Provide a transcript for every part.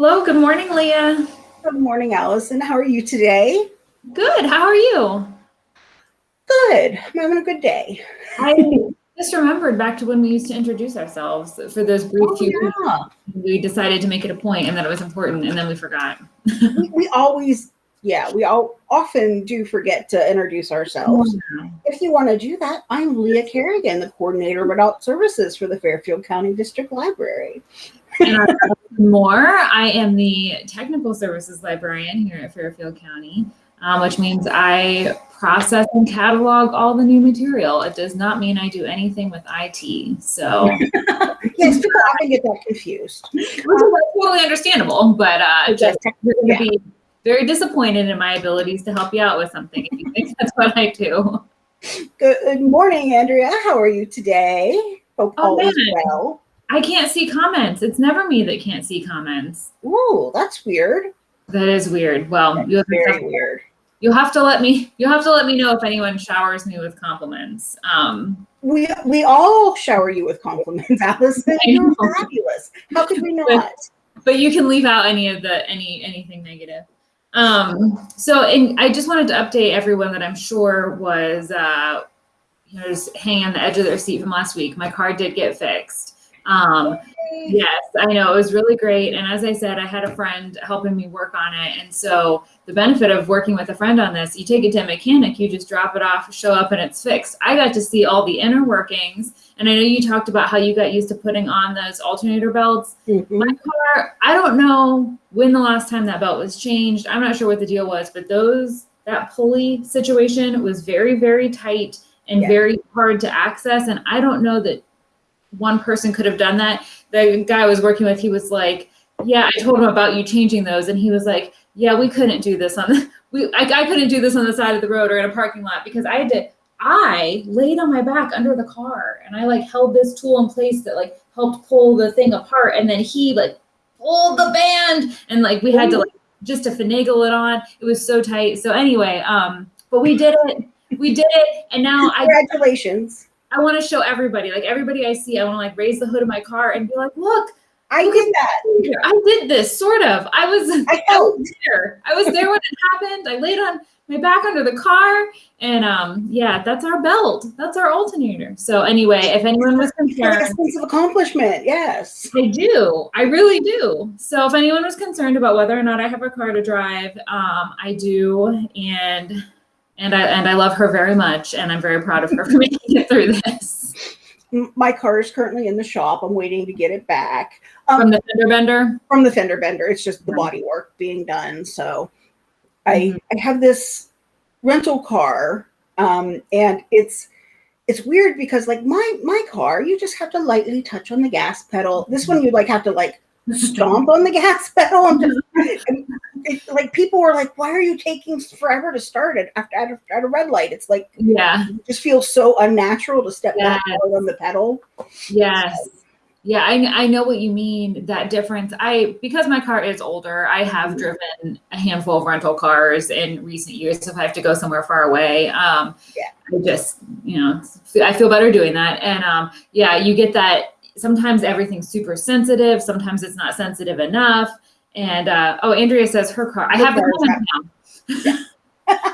Hello, good morning, Leah. Good morning, Allison. How are you today? Good. How are you? Good. I'm having a good day. I just remembered back to when we used to introduce ourselves for those brief Oh, few yeah. we decided to make it a point and that it was important and then we forgot. we, we always, yeah, we all often do forget to introduce ourselves. If you want to do that, I'm Leah Kerrigan, the coordinator of adult services for the Fairfield County District Library. And our- more, I am the technical services librarian here at Fairfield County, um, which means I process and catalog all the new material. It does not mean I do anything with IT. So, which Yes, people often get that confused. is totally understandable, but uh, just you're going to Yeah. be very disappointed in my abilities to help you out with something if you think that's what I do. Good morning, Andrea. How are you today? Hope Oh, all is well. I can't see comments. It's never me that can't see comments. Ooh, that's weird. That is weird. Well, you'll Very weird. you'll have to let me you'll have to let me know if anyone showers me with compliments. Um, We we all shower you with compliments, Allison. You're fabulous. How could we not? but you can leave out any of the any anything negative. Um, so and I just wanted to update everyone that I'm sure was uh, you know just hanging on the edge of their seat from last week. My car did get fixed. Um, Yes, I know. It was really great. And as I said, I had a friend helping me work on it. And so the benefit of working with a friend on this, you take it to a mechanic, you just drop it off, show up, and it's fixed. I got to see all the inner workings. And I know you talked about how you got used to putting on those alternator belts. Mhm. My car, I don't know when the last time that belt was changed. I'm not sure what the deal was, but those, that pulley situation was very, very tight and Yeah. very hard to access. And I don't know that one person could have done that. The guy I was working with, he was like, "Yeah, I told him about you changing those," and he was like, "Yeah, we couldn't do this on the we I, I couldn't do this on the side of the road or in a parking lot because I had to." I laid on my back under the car and I like held this tool in place that like helped pull the thing apart, and then he like pulled the band and like we had to like just to finagle it on. It was so tight. So anyway, um, but we did it. We did it, and now I Congratulations. I want to show everybody, like everybody I see, I want to like raise the hood of my car and be like, look, I Look did that. I did this sort of. I was I I was there. I was there when it happened. I laid on my back under the car and um yeah, that's our belt. That's our alternator. So anyway, if anyone was concerned, Like a sense of accomplishment. Yes. I do. I really do. So if anyone was concerned about whether or not I have a car to drive, um I do and and I and I love her very much and I'm very proud of her for making it through this. My car is currently in the shop. I'm waiting to get it back um, From the fender bender. from the fender bender. It's just the body work being done. So I Mhm. I have this rental car, um, and it's it's weird because like my my car, you just have to lightly touch on the gas pedal. This one you like have to like stomp on the gas pedal. I'm just and it, like people were like, "Why are you taking forever to start it after at a, at a red light?" It's like Yeah. it just feels so unnatural to step Yes. on the pedal. Yes. Yeah, I, I know what you mean. That difference. I because my car is older, I have Mhm. driven a handful of rental cars in recent years. If I have to go somewhere far away, um, Yeah. I just you know I feel better doing that. And um, yeah, you get that. Sometimes everything's super sensitive. Sometimes it's not sensitive enough. And uh, oh, Andrea says her car. I have the car comment now.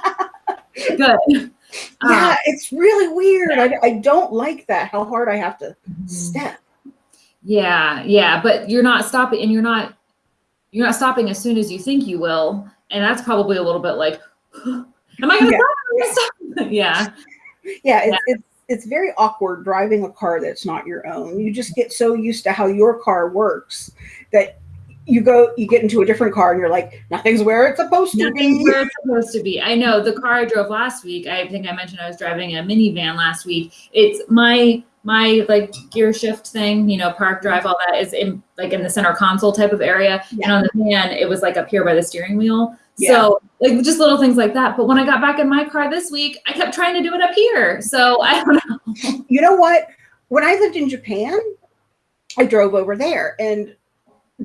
Good. Yeah, Um, it's really weird. I, I don't like that. How hard I have to mhm. step. Yeah, yeah, but you're not stopping and you're not you're not stopping as soon as you think you will. And that's probably a little bit like am I gonna Yeah. stop? Am I gonna stop? yeah. Yeah, it's, it's it's very awkward driving a car that's not your own. You just get so used to how your car works that you go you get into a different car and you're like nothing's where it's supposed to Nothing's be. where it's supposed to be. I know the car I drove last week, I think I mentioned I was driving a minivan last week. It's my my like gear shift thing, you know, park drive, all that is in like in the center console type of area. And on the van, it was like up here by the steering wheel. Yeah. So like just little things like that. But when I got back in my car this week, I kept trying to do it up here. So I don't know. You know what? When I lived in Japan, I drove over there and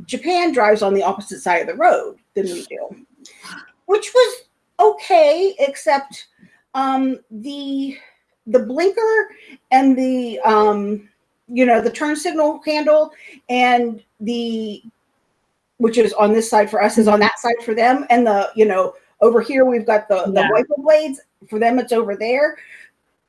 Japan drives on the opposite side of the road than we do, which was okay, except um, the the blinker and the um, you know the turn signal handle and the which is on this side for us, is on mm-hmm. that side for them, and the you know over here we've got the the wiper blades for them. It's over there.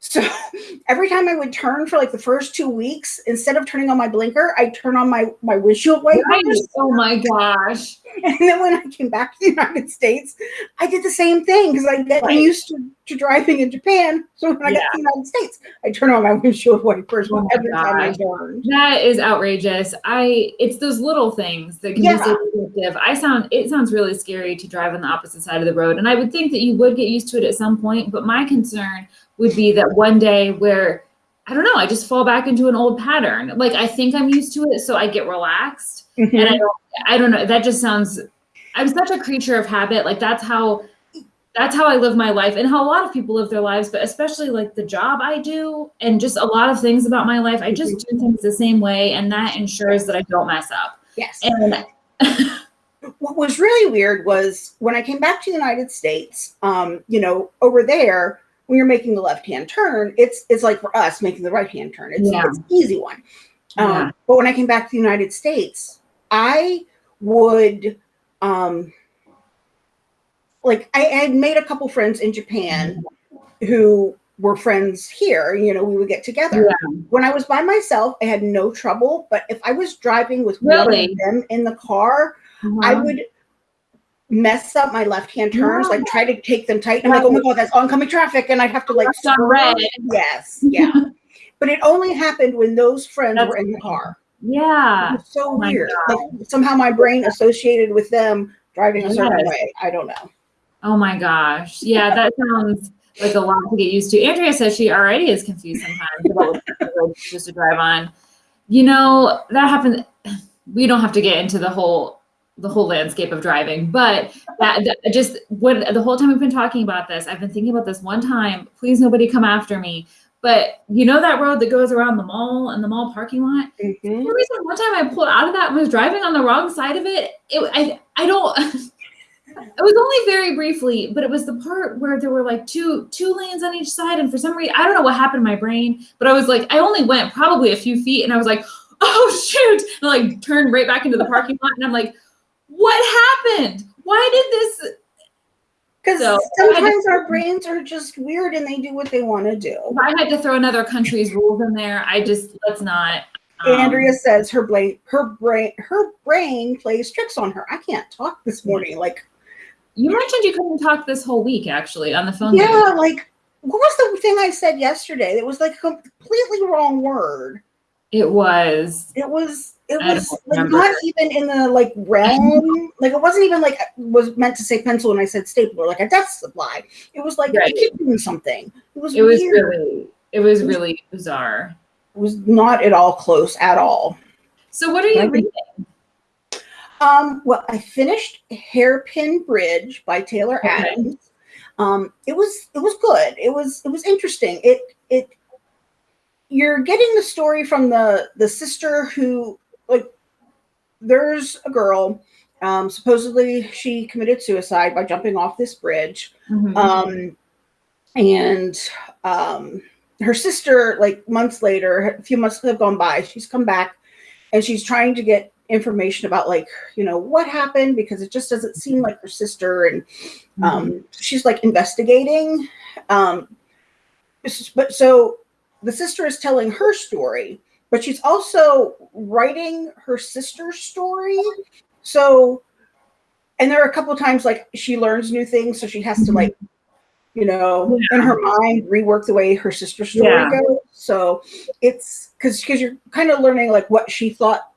So every time I would turn for like the first two weeks, instead of turning on my blinker, I turn on my my windshield wipers. Oh my gosh. And then when I came back to the United States, I did the same thing because I get Right. used to, to driving in Japan. So when I got to the United States, I turn on my windshield wipers Oh my every time I turn. That is outrageous. I it's those little things that can Yeah. be so addictive. I sound it sounds really scary to drive on the opposite side of the road. And I would think that you would get used to it at some point, but my concern would be that one day where I don't know, I just fall back into an old pattern. Like I think I'm used to it, so I get relaxed. And I don't I don't know. That just sounds I'm such a creature of habit. Like that's how that's how I live my life and how a lot of people live their lives, but especially like the job I do and just a lot of things about my life. I just do things the same way and that ensures that I don't mess up. Yes. And what was really weird was when I came back to the United States, um, you know, over there, when you're making the left hand turn, it's it's like for us making the right hand turn. It's, Yeah. it's an easy one. Um, But when I came back to the United States, I would um, like I, I had made a couple friends in Japan who were friends here. You know, we would get together. When I was by myself, I had no trouble. But if I was driving with one of them in the car, I would mess up my left hand turns, like try to take them tight. And I'm like, oh my god, that's oncoming traffic, and I'd have to like on red. Yes, yeah. but it only happened when those friends That's were in the car. yeah. It was so Oh weird. Like somehow my brain associated with them driving a certain Yes. way. I don't know. Oh my gosh. Yeah, that sounds like a lot to get used to. Andrea says she already is confused sometimes about what kind of road she used to drive on. You know, that happened. We don't have to get into the whole the whole landscape of driving, but that, that just when the whole time we've been talking about this, I've been thinking about this one time. Please, nobody come after me. But you know that road that goes around the mall and the mall parking lot. For Mhm. some reason, one time I pulled out of that and was driving on the wrong side of it. It, I, I don't. It was only very briefly, but it was the part where there were like two two lanes on each side, and for some reason, I don't know what happened to my brain, but I was like, I only went probably a few feet, and I was like, oh shoot, and I like turned right back into the parking lot, and I'm like, what happened? Why did this? Because So- sometimes our brains are just weird and they do what they want to do. If I had to throw another country's rules in there, I just let's not. um, Andrea says her brain, her brain, her brain plays tricks on her. I can't talk this morning. Like, you mentioned you couldn't talk this whole week, actually, on the phone. yeah, like what was the thing I said yesterday? It was like a completely wrong word. It was. It was it was like not even in the like realm. like it wasn't even like I was meant to say pencil and I said stapler, like a desk supply. It was like Right. Doing something. It was It was weird. really. It was really bizarre. It was not at all close at all. So, what are you reading? Um, well, I finished Hairpin Bridge by Taylor Okay. Adams. Um, it was it was good. It was it was interesting. It it you're getting the story from the the sister who like there's a girl um, supposedly she committed suicide by jumping off this bridge Mhm. um, and um, her sister like months later a few months have gone by she's come back and she's trying to get information about like you know what happened because it just doesn't seem like her sister and um, she's like investigating um, but so the sister is telling her story but she's also writing her sister's story so and there are a couple times like she learns new things so she has to like you know in her mind rework the way her sister's story Yeah. goes so it's because because you're kind of learning like what she thought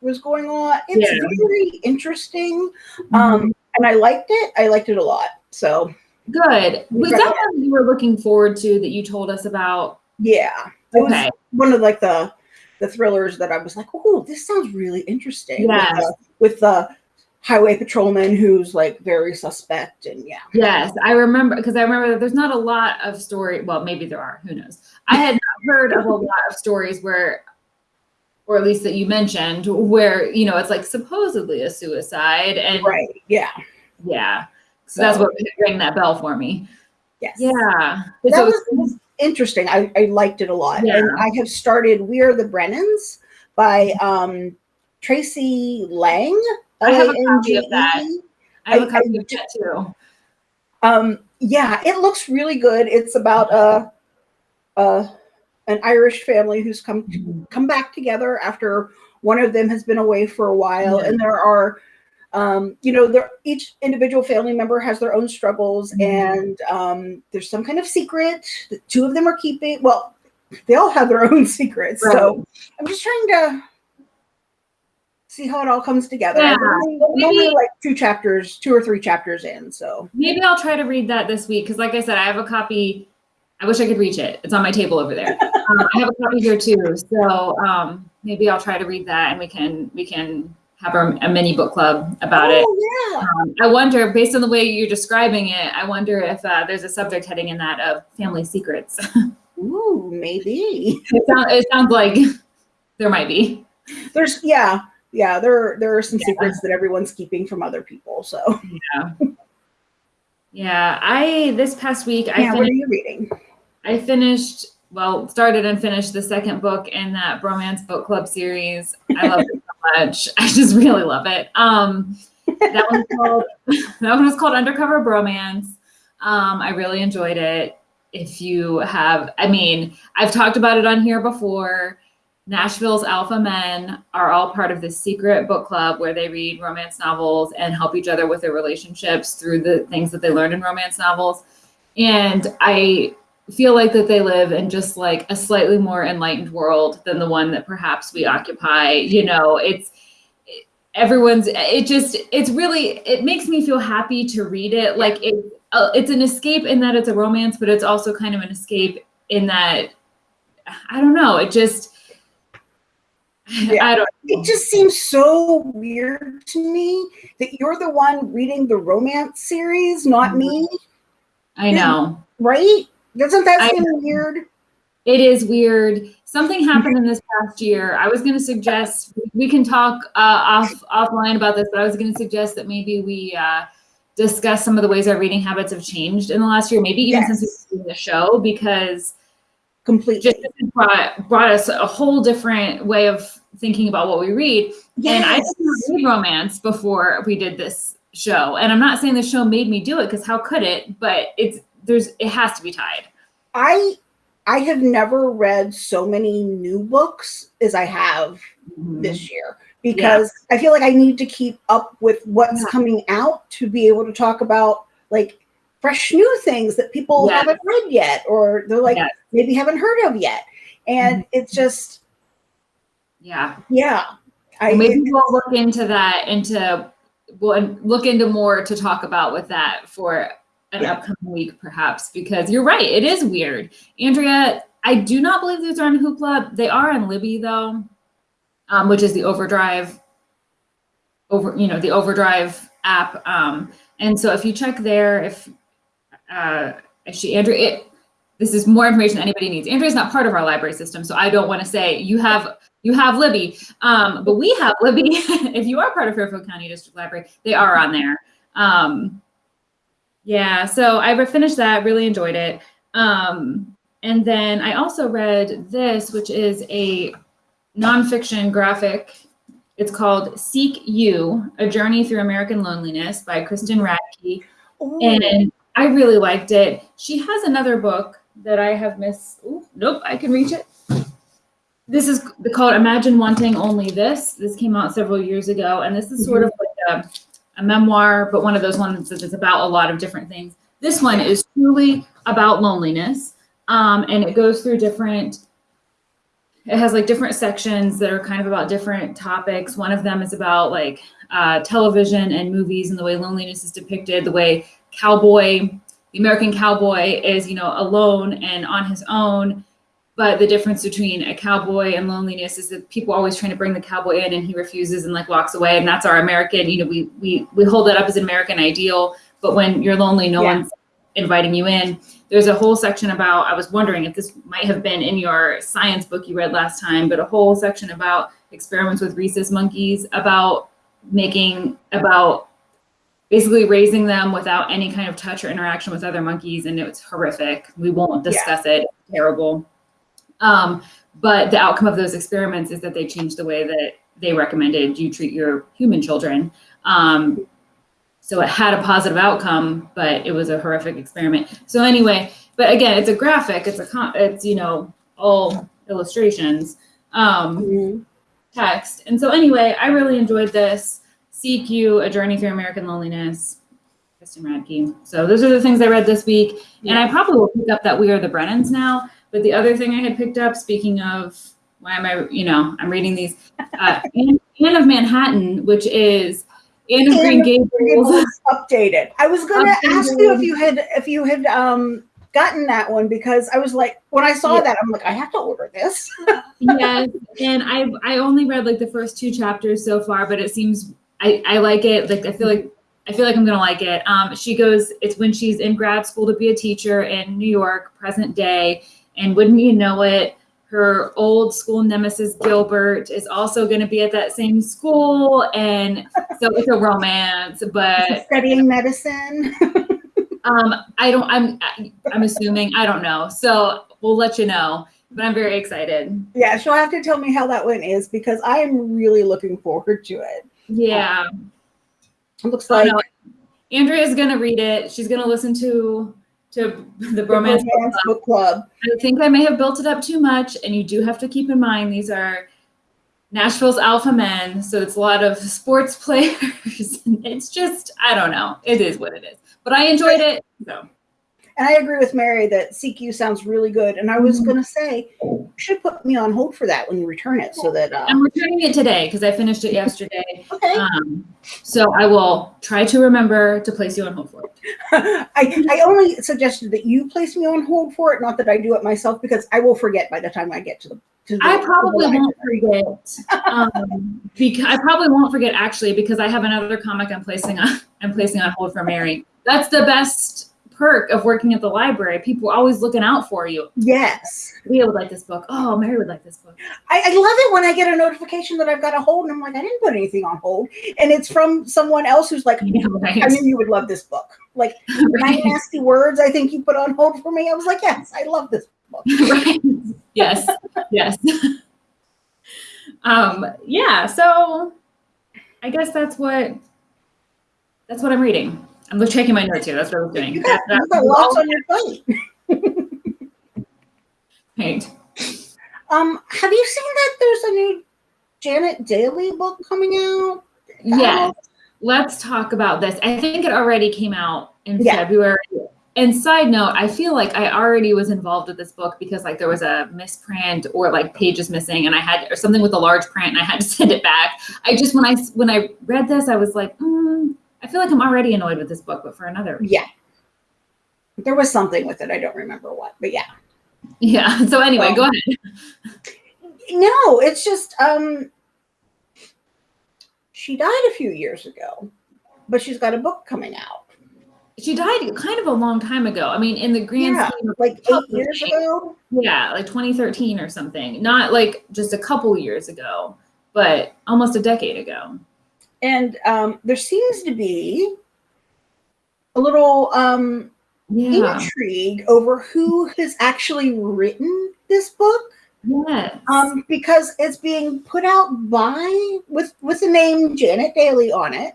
was going on it's Yeah. very interesting Mhm. um and i liked it i liked it a lot so Good. Was that one you were looking forward to that you told us about? yeah it was Okay. one of like the the thrillers that i was like oh this sounds really interesting Yes. with, the, with the highway patrolman who's like very suspect and yeah Yes, I remember because I remember that there's not a lot of story. Well, maybe there are. Who knows? I had not heard of a lot of stories where, or at least that you mentioned, where you know it's like supposedly a suicide, and right yeah yeah, so that's what rang that bell for me. yes Yeah, that So was interesting I, I liked it a lot and i have started we are the brennans by um tracey lange I have a copy of that. I have a copy I of that too. Um, yeah, it looks really good. It's about a, a an Irish family who's come to, come back together after one of them has been away for a while, Yeah. and there are, um, you know, there each individual family member has their own struggles, Mhm. and um, there's some kind of secret that two of them are keeping. Well, they all have their own secrets, so I'm just trying to see how it all comes together. Yeah. I'm only, I'm only like two chapters, two or three chapters in, so. Maybe I'll try to read that this week because, like I said, I have a copy. I wish I could reach it. It's on my table over there. um, I have a copy here too, so um, maybe I'll try to read that, and we can we can have a, a mini book club about it. Oh, yeah. Um, I wonder, based on the way you're describing it, I wonder if uh, there's a subject heading in that of family secrets. Ooh, maybe. it, sound, it sounds like there might be. There's yeah, yeah. There there are some Yeah. secrets that everyone's keeping from other people. So Yeah, Yeah, I this past week I yeah, what finished, are you reading? I finished well started and finished the second book in that bromance book club series. I love it much. I just really love it. Um, that one's called that one was called Undercover Bromance. Um, I really enjoyed it. If you have, I mean, I've talked about it on here before. Nashville's Alpha Men are all part of this secret book club where they read romance novels and help each other with their relationships through the things that they learned in romance novels. And I feel like that they live in just like a slightly more enlightened world than the one that perhaps we occupy. You know, it's everyone's it just it's really it makes me feel happy to read it like it uh, it's an escape in that it's a romance but it's also kind of an escape in that i don't know it just Yeah. i don't It just seems so weird to me that you're the one reading the romance series, not me. i know Right? Doesn't that I seem weird? it is weird something happened in this past year i was going to suggest we can talk uh, off offline about this but i was going to suggest that maybe we uh, discuss some of the ways our reading habits have changed in the last year maybe even since we've seen the show because Completely. just brought, brought us a whole different way of thinking about what we read. And I didn't read romance before we did this show. And I'm not saying the show made me do it because how could it? But it's there's it has to be tied. I I have never read so many new books as I have Mm-hmm. this year because I feel like I need to keep up with what's Yeah. coming out to be able to talk about like fresh new things that people Yes. haven't read yet or they're like Yes. maybe haven't heard of yet. And Mm-hmm. it's just Yeah. yeah. I maybe we'll look into that into we'll look into more to talk about with that for an upcoming week perhaps because you're right it is weird. Andrea i do not believe these are on hoopla. They are on libby though um, which is the overdrive over you know the overdrive app um, and so if you check there if uh, she andrea it, this is more information anybody needs. Andrea's not part of our library system so i don't want to say you have you have libby um, but we have libby. If you are part of fairfield county district library they are on there. Um, yeah so i finished that really enjoyed it um, and then i also read this which is a nonfiction graphic it's called seek you a journey through american loneliness by kristen radtke and I really liked it. She has another book that I have missed. Ooh, nope, I can reach it. This is called Imagine Wanting Only This. This came out several years ago, and this is sort of like a, a memoir, but one of those ones that is about a lot of different things. This one is truly about loneliness, um, and it goes through different. It has like different sections that are kind of about different topics. One of them is about like uh, television and movies and the way loneliness is depicted, the way cowboy, the American cowboy is, you know, alone and on his own. But the difference between a cowboy and loneliness is that people are always trying to bring the cowboy in and he refuses and like walks away. And that's our American, you know, we we we hold that up as an American ideal. But when you're lonely, no Yeah. one's inviting you in. There's a whole section about, I was wondering if this might have been in your science book you read last time, but a whole section about experiments with rhesus monkeys, about making, about basically raising them without any kind of touch or interaction with other monkeys. And it's horrific. We won't Yeah. discuss it. It's terrible. Um, but the outcome of those experiments is that they changed the way that they recommended you treat your human children. Um, so it had a positive outcome, but it was a horrific experiment. So anyway, but again, it's a graphic. It's a it's you know all illustrations, um, Mhm. text, and so anyway, I really enjoyed this. Seek You: A Journey Through American Loneliness. Kristen Radtke. So those are the things I read this week, and I probably will pick up that We Are the Brennans now. But the other thing I had picked up, speaking of why am I, you know, I'm reading these, uh, Anne, Anne of Manhattan, which is Anne of Green Gables. Gables updated. I was going to ask you if you had if you had um gotten that one because I was like when I saw Yeah. that I'm like I have to order this. yes, and I I only read like the first two chapters so far, but it seems I I like it. Like I feel like I feel like I'm gonna like it. Um, she goes. It's when she's in grad school to be a teacher in New York, present day, and wouldn't you know it, her old school nemesis Gilbert is also going to be at that same school, and so it's a romance. But Studying medicine. um, I don't. I'm I'm assuming. I don't know. So we'll let you know. But I'm very excited. yeah, she'll have to tell me how that one is because I am really looking forward to it. Yeah. It looks Oh, like no. Andrea's gonna read it. She's gonna listen to to the the romance. romance book club. I think I may have built it up too much, and you do have to keep in mind these are Nashville's alpha men, so it's a lot of sports players. it's just I don't know. It is what it is. But I enjoyed it. So And I agree with Mary that Seek You sounds really good. And I was Mhm. going to say, you should put me on hold for that when you return it so that. Uh, I'm returning it today because I finished it yesterday. okay. Um, so I will try to remember to place you on hold for it. I, I only suggested that you place me on hold for it, not that I do it myself, because I will forget by the time I get to the. I probably won't forget. Um, because I probably won't forget actually because I have another comic I'm placing on. I'm placing on hold for Mary. That's the best perk of working at the library. People are always looking out for you. Yes. Leah would like this book. Oh, Mary would like this book. I, I love it when I get a notification that I've got a hold, and I'm like, I didn't put anything on hold, and it's from someone else who's like, know, right? I knew you would love this book. Like right. nasty words. I think you put on hold for me. I was like, yes, I love this book. right. Yes. Yes. um, yeah. So I guess that's what that's what I'm reading. I'm checking my notes here. That's what I was doing. You got, That- you got lots on your plate. right. Um, have you seen that there's a new Janet Dailey book coming out? Yes. Let's talk about this. I think it already came out in Yeah. February. And side note, I feel like I already was involved with this book because like there was a misprint or like pages missing and I had or something with a large print and I had to send it back. I just when I when I read this, I was like, mm, I feel like I'm already annoyed with this book, but for another reason. Yeah. There was something with it. I don't remember what, but yeah. Yeah. So anyway, Um, go ahead. No, it's just um she died a few years ago, but she's got a book coming out. She died kind of a long time ago. I mean, in the grand Yeah, scheme of like eight years ago. Yeah, like 2013 or something. Not like just a couple years ago, but almost a decade ago. And um there seems to be a little um Yeah. intrigue over who has actually written this book. Yes. um, because it's being put out by with with the name Janet Dailey on it,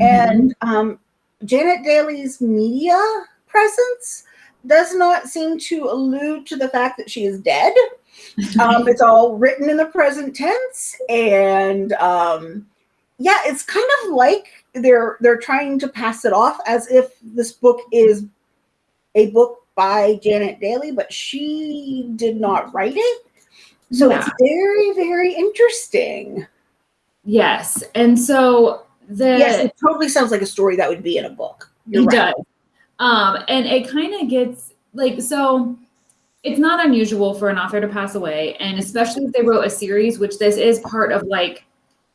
Mm-hmm. and um, Janet Dailey's media presence does not seem to allude to the fact that she is dead. Um, it's all written in the present tense, and um, yeah, it's kind of like they're they're trying to pass it off as if this book is a book by Janet Dailey, but she did not write it. So Yeah. it's very, very interesting. yes. And so the yes, it totally sounds like a story that would be in a book. You're it right. does. Um, and it kind of gets like so it's not unusual for an author to pass away, and especially if they wrote a series, which this is part of like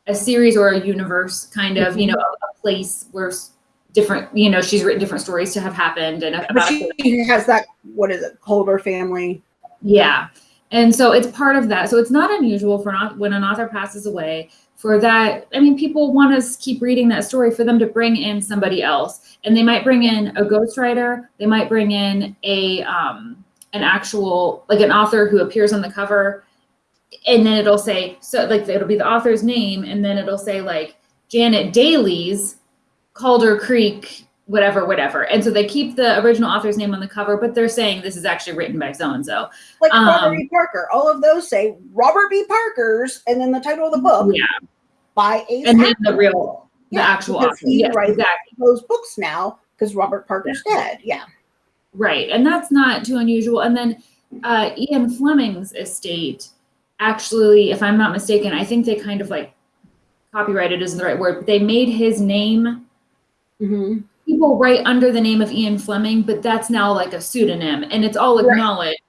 a series or a universe, kind of, you know, a, place where different, you know, she's written different stories to have happened and But about she has that, what is it, Calder family. Yeah. And so it's part of that. So it's not unusual for not when an author passes away for that. I mean, people want to keep reading that story for them to bring in somebody else. And they might bring in a ghostwriter. They might bring in a um an actual like an author who appears on the cover. And then it'll say so like it'll be the author's name and then it'll say like Janet Dailey's Calder Creek whatever whatever and so they keep the original author's name on the cover but they're saying this is actually written by so and so Like Robert Um, B. Parker. All of those say Robert B. Parker's and then the title of the book yeah by a and then the real the Yeah, actual author he yes writes exactly those books now because Robert Parker's dead. Yeah. Right. And that's not too unusual. And then uh, Ian Fleming's estate, actually, if I'm not mistaken, I think they kind of like copyrighted isn't the right word, but they made his name. Mm-hmm. People write under the name of Ian Fleming, but that's now like a pseudonym and it's all acknowledged.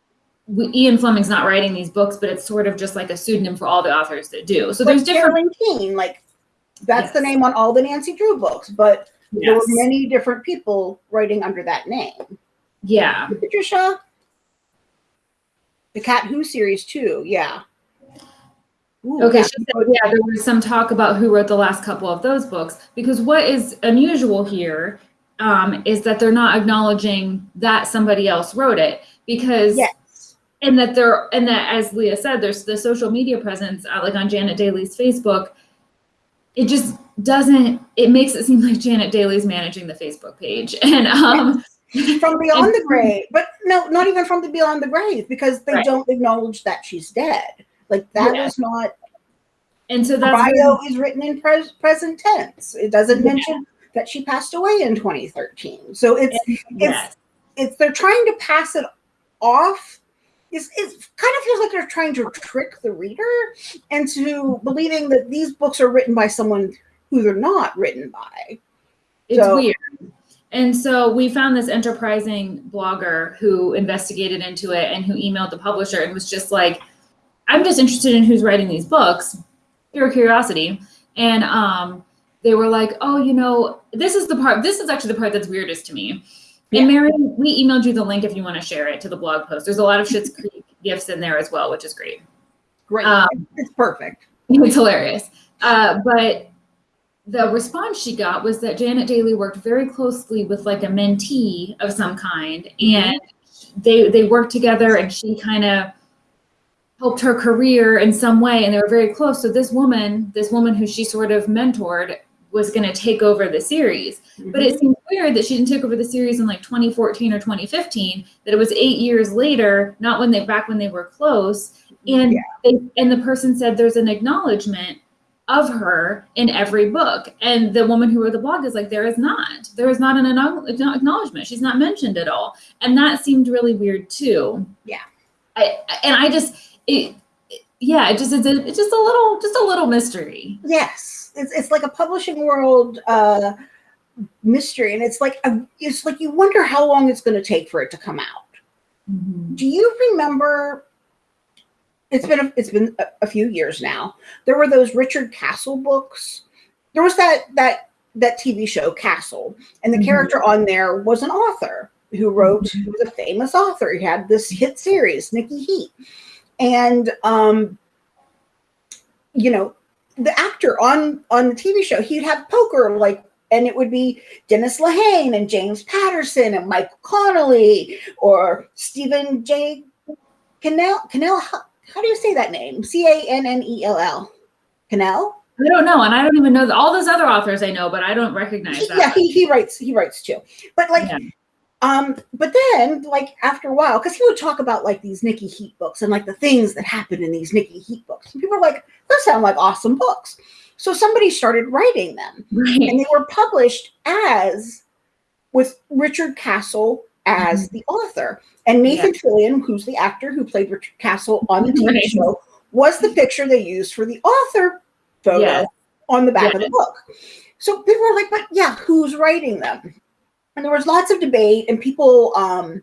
We, Ian Fleming's not writing these books, but it's sort of just like a pseudonym for all the authors that do. So there's different. Like that's the name on all the Nancy Drew books, but there were many different people writing under that name. Yeah. Patricia, the Cat Who series too, yeah. Ooh, Okay, yeah. she said, yeah, there was some talk about who wrote the last couple of those books because what is unusual here um, is that they're not acknowledging that somebody else wrote it because Yes. and that they're and that as Leah said, there's the social media presence uh, like on Janet Dailey's Facebook. It just doesn't. It makes it seem like Janet Dailey's managing the Facebook page, and um, From Beyond the Grave, but no, not even from the Beyond the Grave because they Right. don't acknowledge that she's dead. Like that Yeah. is not and so that's bio is written in pres- present tense. It doesn't Yeah. mention that she passed away in 2013. So it's yes. it's they're trying to pass it off. It's, it kind of feels like they're trying to trick the reader into believing that these books are written by someone who they're not written by. It's So- weird. And so we found this enterprising blogger who investigated into it and who emailed the publisher and was just like, I'm just interested in who's writing these books, pure curiosity. And um, they were like, oh, you know, this is the part, this is actually the part that's weirdest to me. Yeah. And Mary, we emailed you the link if you want to share it to the blog post. There's a lot of Schitt's Creek gifts in there as well, which is great. Great. Um, it's perfect. It's hilarious. Uh, but the response she got was that Janet Dailey worked very closely with like a mentee of some kind, and they they worked together, and she kind of helped her career in some way, and they were very close. So this woman, this woman who she sort of mentored, was going to take over the series. But it mm-hmm. seems weird that she didn't take over the series in like 2014 or 2015. That it was eight years later, not when they back when they were close, and Yeah. they and the person said there's an acknowledgement of her in every book, and the woman who wrote the blog is like there is not. There is not an acknowledgement. She's not mentioned at all, and that seemed really weird too. Yeah. I and I just it. it- Yeah, it just it's, a, it's just a little just a little mystery. Yes, it's it's like a publishing world uh, mystery, and it's like a, it's like you wonder how long it's going to take for it to come out. Do you remember? It's been a, it's been a, a few years now. There were those Richard Castle books. There was that that that TV show Castle, and the Mhm. character on there was an author who wrote. He was a famous author. He had this hit series, Nikki Heat, and um, you know, the actor on on the TV show, he'd have poker like. And it would be Dennis Lehane and James Patterson and Michael Connolly or Stephen J. Cannell. Cannell, how, how do you say that name? C A N N E L L. Cannell? I don't know, and I don't even know all those other authors I know, but I don't recognize He- that. yeah, he, he writes he writes too. But like Yeah. Um but then like after a while, because he would talk about like these Nikki Heat books and like the things that happened in these Nikki Heat books. And people are like, those sound like awesome books. So somebody started writing them. Right. and they were published as with Richard Castle as Mm-hmm. the author. And Nathan Fillion, who's the actor who played Richard Castle on the TV Right. show, was the picture they used for the author photo on the back of the book. So people were like, but yeah, who's writing them? And there was lots of debate, and people um,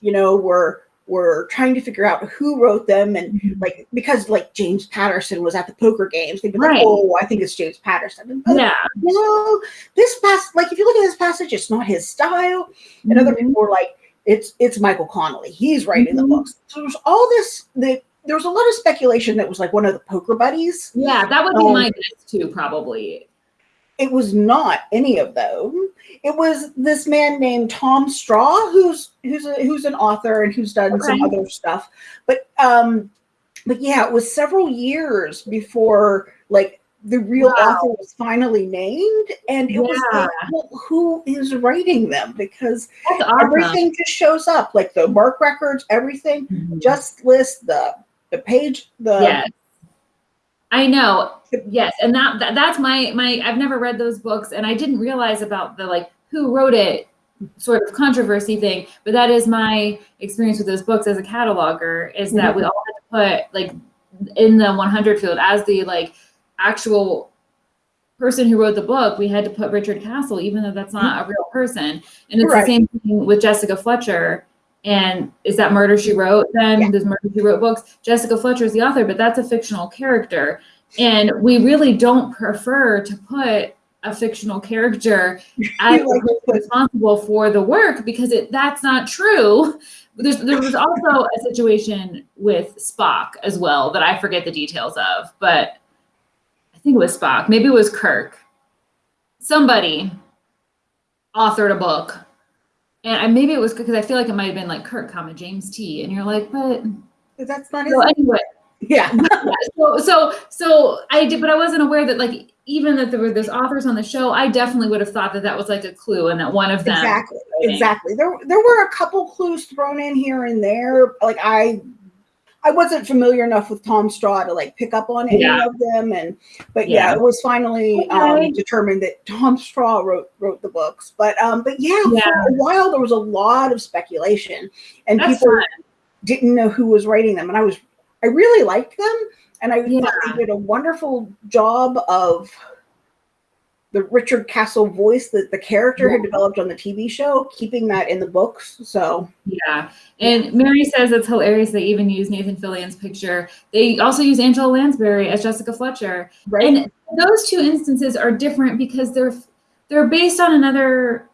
you know, were were trying to figure out who wrote them and like because like James Patterson was at the poker games, they'd be like, Oh, I think it's James Patterson. "Oh, Yeah. no, this pass like if you look at this passage, it's not his style. And other Mhm. people were like, it's it's Michael Connolly. He's writing Mhm. the books. So there's all this the there was a lot of speculation that was like one of the poker buddies. Yeah, that would be Um, my guess too, probably. It was not any of them. It was this man named Tom Straw, who's who's a, who's an author and who's done some other stuff. But um, but yeah, it was several years before like the real Wow. author was finally named, and it was like, well, who is writing them? Because awesome. everything just shows up, like the MARC records, everything Mhm. just list the the page, the yes. I know. Yes, and that, that that's my my I've never read those books and I didn't realize about the like who wrote it sort of controversy thing, but that is my experience with those books as a cataloger is that we mm-hmm. all had to put like in the 100 field as the like actual person who wrote the book, we had to put Richard Castle even though that's not mm-hmm. a real person. And it's Right. the same thing with Jessica Fletcher. And is that Murder She Wrote then? Yeah. Does Murder She Wrote books? Jessica Fletcher is the author, but that's a fictional character. And we really don't prefer to put a fictional character as like responsible for the work because it that's not true. There's, there was also a situation with Spock as well that I forget the details of, but I think it was Spock. Maybe it was Kirk. Somebody authored a book. And I, maybe it was because I feel like it might have been like Kurt, comma James T. And you're like, but that's not so anyway, yeah, so so so I did, but I wasn't aware that like even that there were those authors on the show. I definitely would have thought that that was like a clue, and that one of them. exactly, exactly. There there were a couple clues thrown in here and there. Like I. I wasn't familiar enough with Tom Straw to like pick up on any Yeah. of them, and but yeah, Yeah. it was finally Okay. um, determined that Tom Straw wrote wrote the books. But um, but yeah, Yeah. for a while there was a lot of speculation, and That's people fun. didn't know who was writing them, and I was I really liked them, and I thought Yeah. they did a wonderful job of the Richard Castle voice that the character had developed on the TV show, keeping that in the books. So Yeah, and Mary says it's hilarious they even use Nathan Fillion's picture. They also use Angela Lansbury as Jessica Fletcher, right, and those two instances are different because they're they're based on another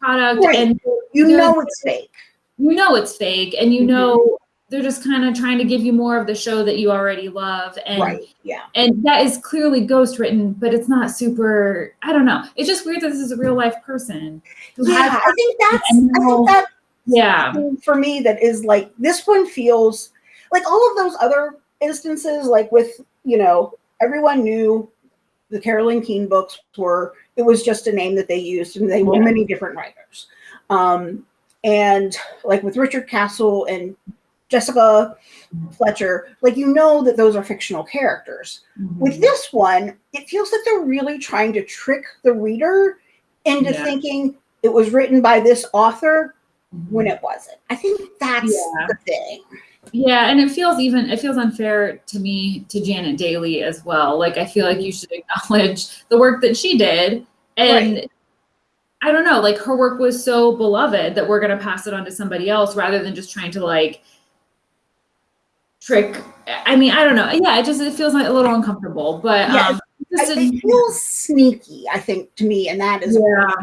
product, Right. and you know it's fake. you know it's fake, and you Mhm. know they're just kind of trying to give you more of the show that you already love, and right. Yeah. and that is clearly ghost written, but it's not super. I don't know. It's just weird that this is a real life person Yeah. I think that's I think that Yeah, for me that is like this one feels like all of those other instances, like with, you know, everyone knew the Carolyn Keene books were it was just a name that they used and they were Yeah. many different writers. Um and like with Richard Castle and Jessica Fletcher, like you know that those are fictional characters. Mm-hmm. With this one, it feels like they're really trying to trick the reader into Yeah. thinking it was written by this author when Mm-hmm. it wasn't. I think that's Yeah. the thing. Yeah, and it feels even it feels unfair to me to Janet Dailey as well. Like I feel like you should acknowledge the work that she did and I don't know, like her work was so beloved that we're going to pass it on to somebody else rather than just trying to like trick I mean, I don't know. Yeah, it just it feels like a little uncomfortable, but Yeah, um I, it feels sneaky, I think, to me, and that is yeah.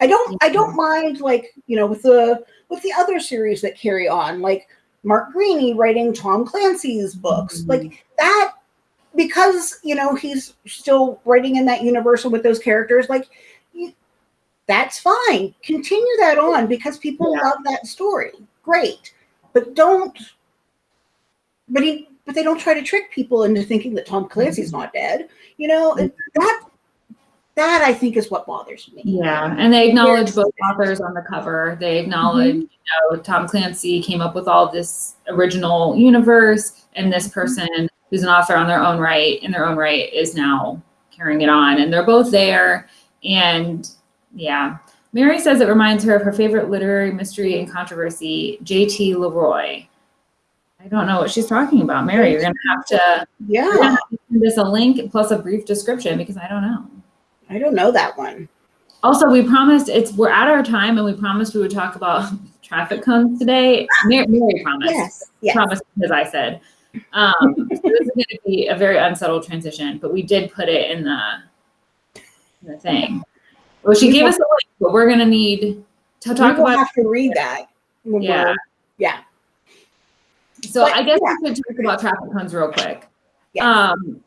I don't I don't mind like, you know, with the with the other series that carry on, like Mark Greaney writing Tom Clancy's books. Mhm. Like that because, you know, he's still writing in that universe with those characters, like that's fine. Continue that on because people Yeah. love that story. Great. But don't but he but they don't try to trick people into thinking that Tom Clancy's mm-hmm. not dead. You know, and mm-hmm. that that I think is what bothers me. Yeah, and they acknowledge Yes. both authors on the cover. They acknowledge, mm-hmm. you know, Tom Clancy came up with all this original universe, and this person who's an author on their own right, in their own right, is now carrying it on. And they're both there. And yeah, Mary says it reminds her of her favorite literary mystery and controversy, J.T. Leroy. I don't know what she's talking about, Mary. You're gonna have to Yeah, have to send us a link plus a brief description because I don't know. I don't know that one. Also, we promised it's we're at our time, and we promised we would talk about traffic cones today. Mary, Mary promised. Yes, yes. Promised because I said. Um, so this is going to be a very unsettled transition, but we did put it in the in the thing. Well, she We gave us a link, but we're going to need to talk about. have to read that. Yeah. yeah. So but- I guess yeah. we could talk about traffic cones real quick. Yes. Um,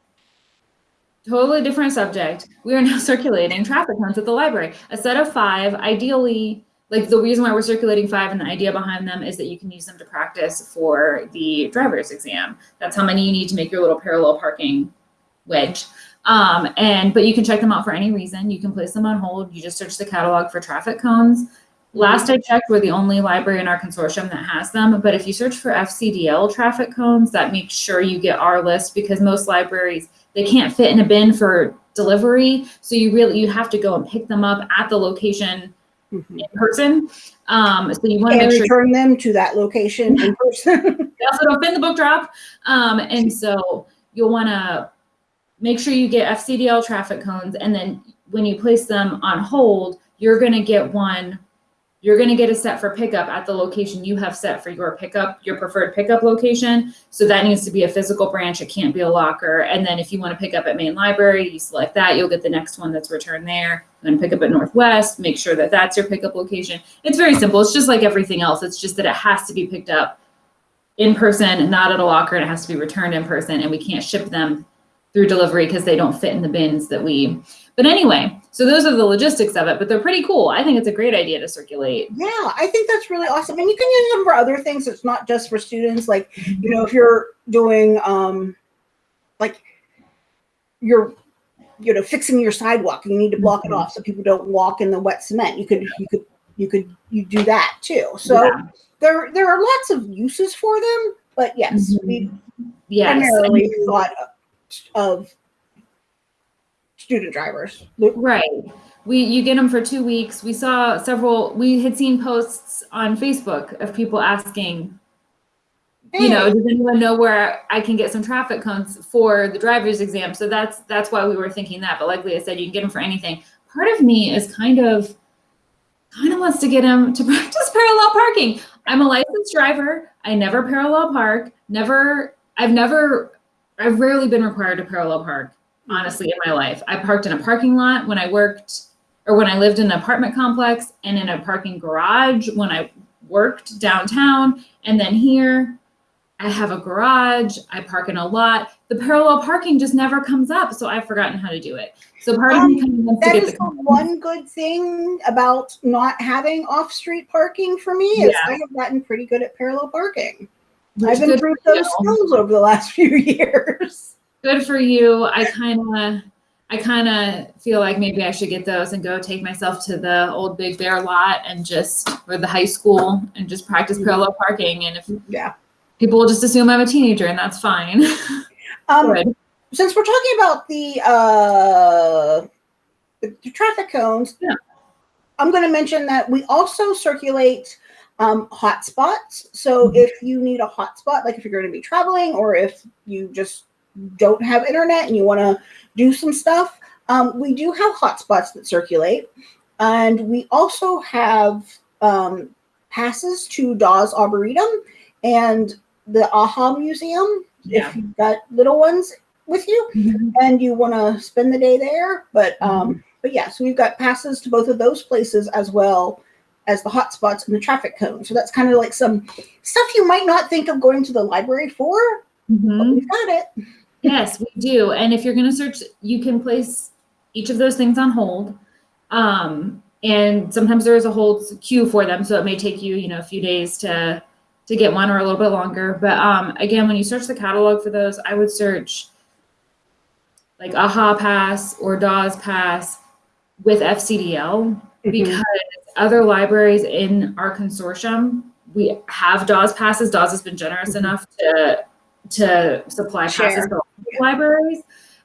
totally different subject. We are now circulating traffic cones at the library. A set of five, ideally, like the reason why we're circulating five and the idea behind them is that you can use them to practice for the driver's exam. That's how many you need to make your little parallel parking wedge. Um, and but you can check them out for any reason. You can place them on hold. You just search the catalog for traffic cones. Last I checked, we're the only library in our consortium that has them. But if you search for FCDL traffic cones, that makes sure you get our list because most libraries they can't fit in a bin for delivery. So you really you have to go and pick them up at the location Mhm. in person. Um, so you want to make sure return them to that location in person. they also don't fit in the book drop. Um, and so you'll want to make sure you get FCDL traffic cones. And then when you place them on hold, you're going to get one, you're going to get a set for pickup at the location you have set for your pickup, your preferred pickup location. So that needs to be a physical branch. It can't be a locker. And then if you want to pick up at main library, you select that, you'll get the next one that's returned there. To pick up at Northwest, make sure that that's your pickup location. It's very simple. It's just like everything else. It's just that it has to be picked up in person, not at a locker, and it has to be returned in person, and we can't ship them through delivery because they don't fit in the bins that we. But anyway, so those are the logistics of it, but they're pretty cool. I think it's a great idea to circulate. Yeah, I think that's really awesome. And you can use them for other things. It's not just for students. Like, you know, if you're doing um like you're you know fixing your sidewalk and you need to block it Mhm. off so people don't walk in the wet cement. You could you could you could you do that too. So Yeah. there there are lots of uses for them, but yes, we Yes. primarily thought of student drivers. Right. We you get them for two weeks. We saw several. We had seen posts on Facebook of people asking, you know, does anyone know where I can get some traffic cones for the driver's exam? So that's that's why we were thinking that. But like Leah said, you can get them for anything. Part of me is kind of kind of wants to get him to practice parallel parking. I'm a licensed driver. I never parallel park. Never. I've never. I've rarely been required to parallel park honestly in my life. I parked in a parking lot when I worked or when I lived in an apartment complex and in a parking garage when I worked downtown. And then here I have a garage, I park in a lot. The parallel parking just never comes up. So I've forgotten how to do it. So part of me um, kind of wants get is the one good thing about not having off-street parking for me is Yeah. I have gotten pretty good at parallel parking. which I've improved those skills over the last few years. Good for you. I kind of I kind of feel like maybe I should get those and go take myself to the old Big Bear lot and just or the high school and just practice parallel parking. And if Yeah. people will just assume I'm a teenager, and that's fine. Um, Good. since we're talking about the uh, the, the traffic cones, Yeah. I'm going to mention that we also circulate um, hotspots. So Mhm. if you need a hotspot, like if you're going to be traveling, or if you just don't have internet and you want to do some stuff, um, we do have hotspots that circulate, and we also have um, passes to Dawes Arboretum and the AHA Museum Yeah. if you've got little ones with you Mhm. and you want to spend the day there. But um, but yeah, so we've got passes to both of those places as well as the hotspots and the traffic cone. So that's kind of like some stuff you might not think of going to the library for, but Mhm. we've got it. Yes, we do. And if you're going to search, you can place each of those things on hold. Um, and sometimes there is a hold queue for them, so it may take you, you know, a few days to to get one or a little bit longer. But um, again, when you search the catalog for those, I would search like AHA Pass or Dawes Pass with FCDL because other libraries in our consortium we have Dawes passes. Dawes has been generous Mhm. enough to to supply passes for libraries.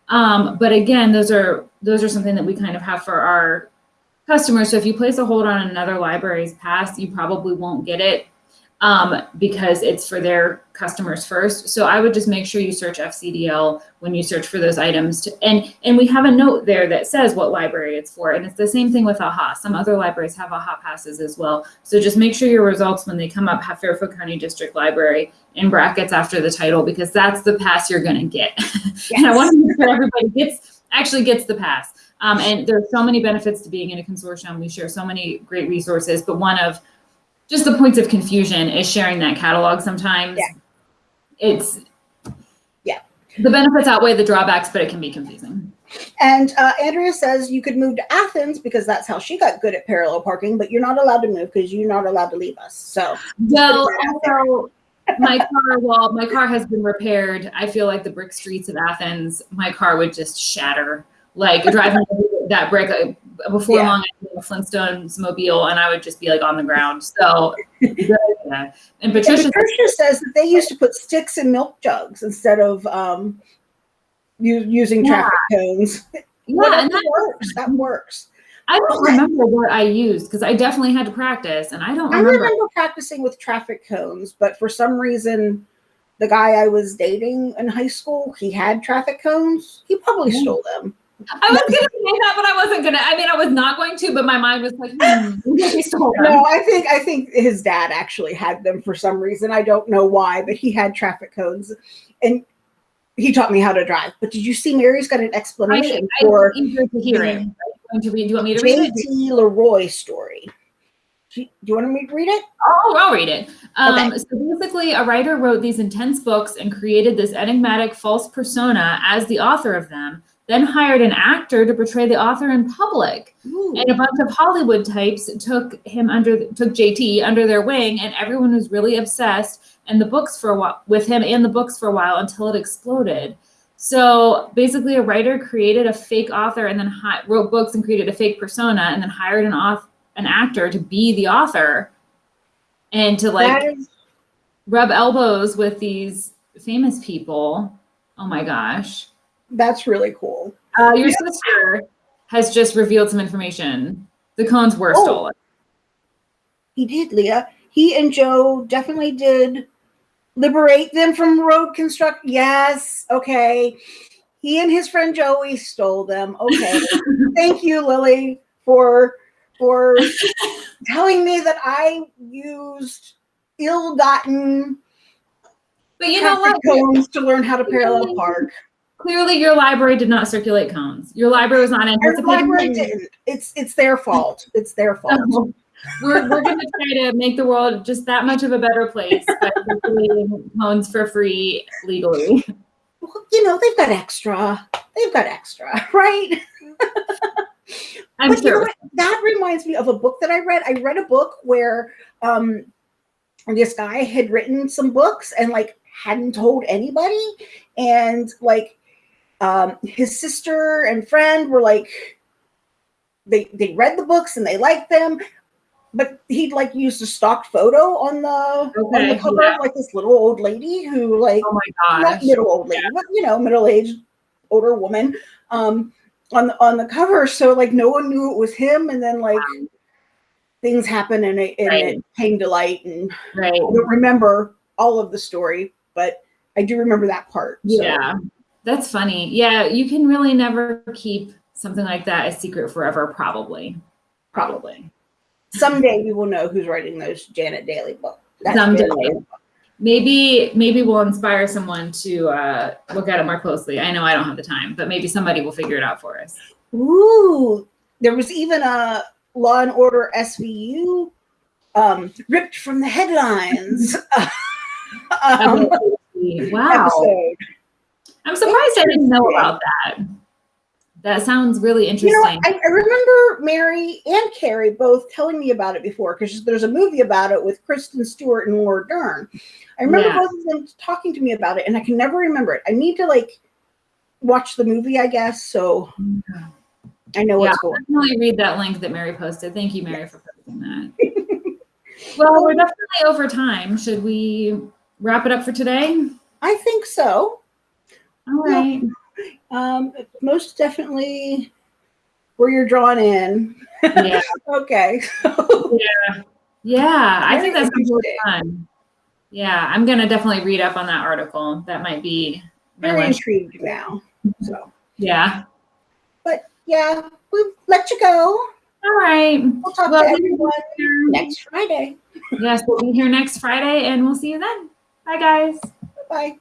Um, but again, those are those are something that we kind of have for our customers. So if you place a hold on another library's pass, you probably won't get it um, because it's for their customers first. So I would just make sure you search FCDL when you search for those items. To, and and we have a note there that says what library it's for. And it's the same thing with AHA. Some other libraries have AHA passes as well. So just make sure your results when they come up have Fairfield County District Library in brackets after the title because that's the pass you're going to get. and I want to make sure everybody gets actually gets the pass. Um, and there's so many benefits to being in a consortium. We share so many great resources, but one of just the points of confusion is sharing that catalog sometimes. Yeah. It's Yeah. the benefits outweigh the drawbacks, but it can be confusing. And uh, Andrea says you could move to Athens because that's how she got good at parallel parking, but you're not allowed to move because you're not allowed to leave us. So Well, also, my car, well, my car has been repaired. I feel like the brick streets of Athens, my car would just shatter. Like driving that brick uh, before Yeah. long, I Flintstones mobile, and I would just be like on the ground. So, yeah. and And Patricia, Patricia says that they used to put sticks in milk jugs instead of um, using Yeah. traffic cones. yeah, Whatever and that, works. That works. I don't remember what I used because I definitely had to practice, and I don't I remember. remember practicing with traffic cones, but for some reason, the guy I was dating in high school, he had traffic cones. He probably Yeah. stole them. I was gonna say that, but I wasn't gonna. I mean, I was not going to, but my mind was like, hmm, maybe stole them. No, I think I think his dad actually had them for some reason. I don't know why, but he had traffic cones, and he taught me how to drive. But did you see Mary's got an I, explanation I'm for eager to hear it. Are you going to read? Do you want me to read it? JT Leroy story? Do you want me to read it? Oh, I'll read it. Um, Okay. So basically, a writer wrote these intense books and created this enigmatic false persona as the author of them, then hired an actor to portray the author in public. And a bunch of Hollywood types took him under took JT under their wing, and everyone was really obsessed and the books for a while with him and the books for a while until it exploded. So basically, a writer created a fake author and then wrote books and created a fake persona, and then hired an author, an actor to be the author, and to like is rub elbows with these famous people. Oh my gosh. that's really cool. Uh, your sister has just revealed some information. The cones were Oh. stolen. He did, Leah. He and Joe definitely did liberate them from road construct. Yes, okay. He and his friend Joey stole them. Okay. Thank you, Lily, for for telling me that I used ill-gotten But you know what? cones to learn how to parallel park. Clearly, your library did not circulate cones. Your library was not Our anticipating. library didn't. It's it's their fault. It's their fault. Oh. We're we're going to try to make the world just that much of a better place by circulating cones for free legally. Well, you know, they've got extra. They've got extra, right? I'm But you know sure. that reminds me of a book that I read. I read a book where um, this guy had written some books and like hadn't told anybody, and like um, his sister and friend were like, they they read the books and they liked them, but he'd like used a stock photo on the on the cover yeah. of like this little old lady who like Oh my not middle old lady, but you know, middle aged older woman um on the on the cover. So like no one knew it was him, and then like things happened and it, and Right. it came to light. And Right. I don't remember all of the story, but I do remember that part. So, Yeah. That's funny. Yeah, you can really never keep something like that a secret forever, probably. Probably. Someday we will know who's writing those Janet Dailey books. That's Someday. very- Maybe maybe we'll inspire someone to uh, look at it more closely. I know I don't have the time, but maybe somebody will figure it out for us. Ooh, there was even a Law and Order SVU um, ripped from the headlines. um, wow. episode. I'm surprised I didn't know about that. That sounds really interesting. You know. I, I remember Mary and Carrie both telling me about it before because there's a movie about it with Kristen Stewart and Laura Dern. I remember Yeah. both of them talking to me about it, and I can never remember it. I need to like watch the movie, I guess, so I know what's yeah, going. definitely read that link that Mary posted. Thank you, Mary, for posting that. well, we're definitely over time. Should we wrap it up for today? I think so. All right. Um, most definitely where you're drawn in. Yeah. Okay. Yeah, I Very think that's really interesting. fun. Yeah, I'm gonna definitely read up on that article. That might be my Very lunch. intrigued now. So, Yeah. but yeah, we'll let you go. All right. We'll talk Well, to we- everyone next Friday. Yes, we'll be here next Friday and we'll see you then. Bye guys. Bye.